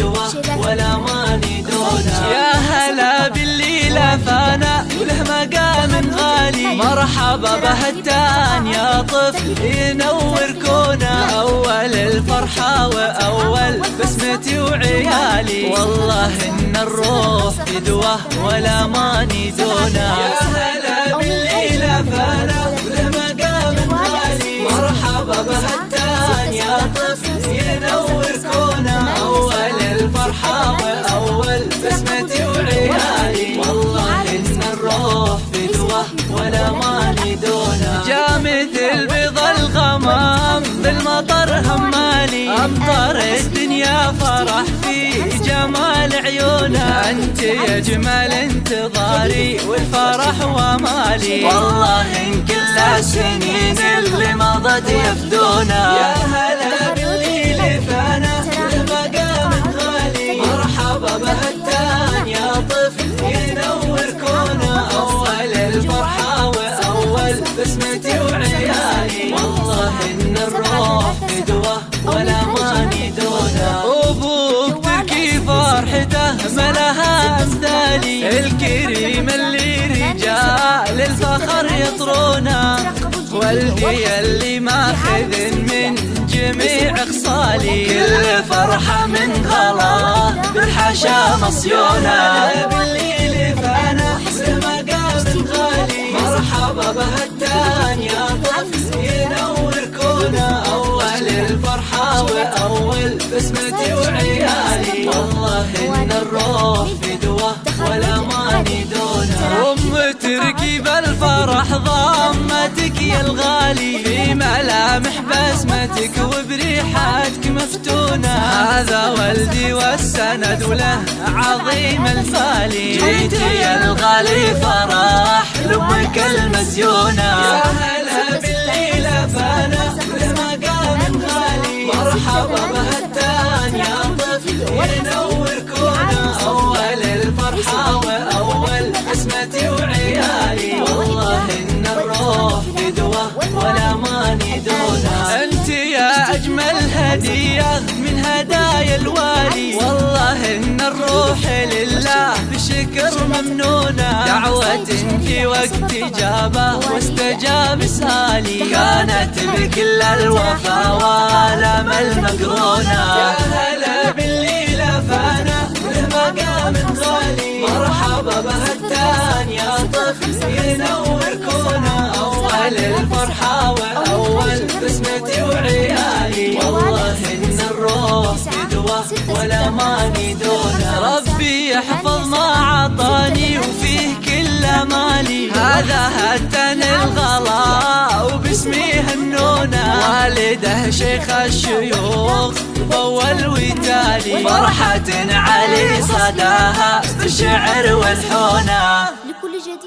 فدوة ولا ماني يا هلا باللي لفانا وله مقام غالي. مرحبا بهتان يا طفل ينور كونه أول الفرحة وأول بسمتي وعيالي. والله إن الروح فدوة ولا ماني دونه يا هلا باللي لفانا وله مقام غالي. مرحبا بهتان يا طفل ينور كونه أنت يا جمال انتظاري والفرح ومالي. والله إن كل السنين اللي مضت يفدونا فرحته ملها أمثالي. الكريم اللي رجال الفخر يطرونه. والدي اللي ماخذ من جميع خصالي كل فرحة من غلا بالحشا مصيونة بالليل فأنا بمقام غالي. مرحبا بهتان يا طفل ينور كونه أول الفرحة وأول بسمتي وعيالي تركي بالفرح ضمتك يا الغالي في ملامح بسمتك وبريحتك مفتونة. هذا والدي والسند وله عظيم الفالي. جيتي يا الغالي فرح لأمك المزيونة. هدية من هدايا الوالي. والله إن الروح لله بشكر ممنونة. دعوة في وقت إجابة واستجاب سالي. كانت بكل الوفا والأم المقرونة يا هلا باللي لفانا بمقام غالي مرحبا بهتان يا طفل ينور كونه. أول الفرحة ولا ماني دونه ربي يحفظ ما عطاني وفيه كل مالي هذا هتن الغلا وباسمي هنونه والده شيخ الشيوخ أول وتالي فرحة علي صداها بالشعر والحونة. لكل جديد